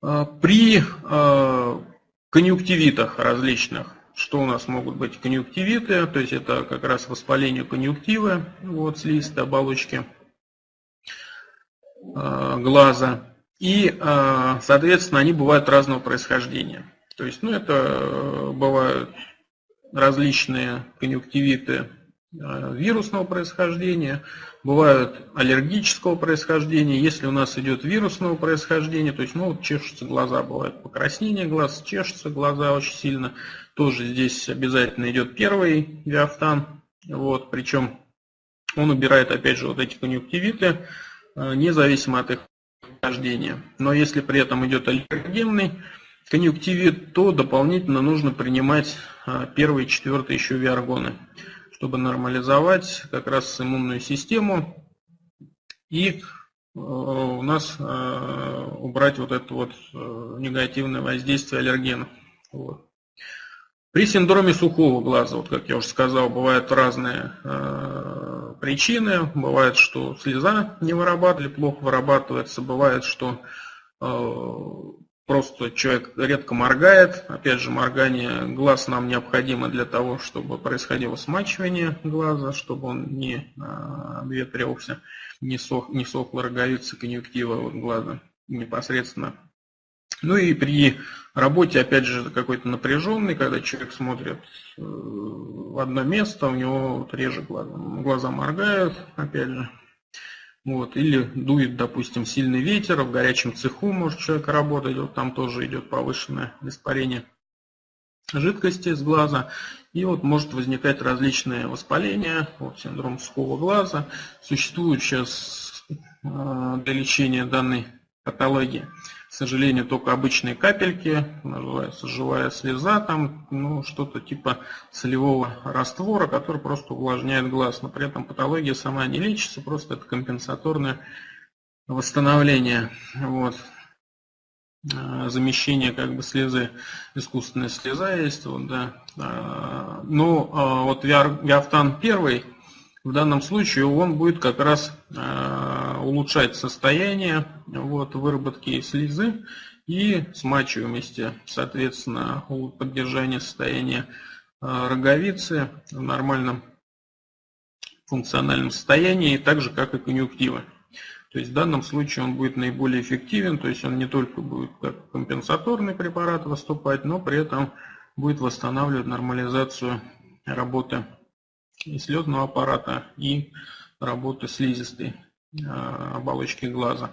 При конъюнктивитах различных, что у нас могут быть конъюнктивиты, то есть это как раз воспаление конъюнктивы, вот слизистой оболочки глаза. И, соответственно, они бывают разного происхождения. То есть, ну, это э, бывают различные конъюнктивиты вирусного происхождения, бывают аллергического происхождения. Если у нас идет вирусного происхождения, то есть, ну, вот чешутся глаза, бывает покраснение глаз, чешутся глаза очень сильно. Тоже здесь обязательно идет первый виафтан. Вот, причем он убирает, опять же, вот эти конъюнктивиты, э, независимо от их происхождения. Но если при этом идет аллергенный конъюнктивит, то дополнительно нужно принимать а, первые и четвертый еще виаргоны, чтобы нормализовать как раз иммунную систему и а, у нас а, убрать вот это вот негативное воздействие аллергенов. Вот. При синдроме сухого глаза, вот как я уже сказал, бывают разные э, причины. Бывает, что слеза не вырабатывали, плохо вырабатывается. Бывает, что э, Просто человек редко моргает. Опять же, моргание глаз нам необходимо для того, чтобы происходило смачивание глаза, чтобы он не а, обветрился, не, сох, не сохла роговица конъюнктива глаза непосредственно. Ну и при работе, опять же, какой-то напряженный, когда человек смотрит э, в одно место, у него реже глаза, глаза моргают, опять же, вот, или дует, допустим, сильный ветер, в горячем цеху может человек работать, вот там тоже идет повышенное испарение жидкости с глаза. И вот может возникать различные воспаления, вот синдром сухого глаза. Существует сейчас э, для лечения данной патологии к сожалению, только обычные капельки, живая слеза, там ну, что-то типа солевого раствора, который просто увлажняет глаз. Но при этом патология сама не лечится, просто это компенсаторное восстановление. Вот. А, замещение как бы слезы, искусственная слеза есть. Вот, да. А, ну, а вот Виафтан первый, в данном случае он будет как раз улучшать состояние вот, выработки слезы и смачиваемости, соответственно, поддержания состояния э, роговицы в нормальном функциональном состоянии, так же как и конъюнктивы. То есть в данном случае он будет наиболее эффективен, то есть он не только будет как компенсаторный препарат выступать, но при этом будет восстанавливать нормализацию работы и слезного аппарата, и работы слизистой оболочки глаза.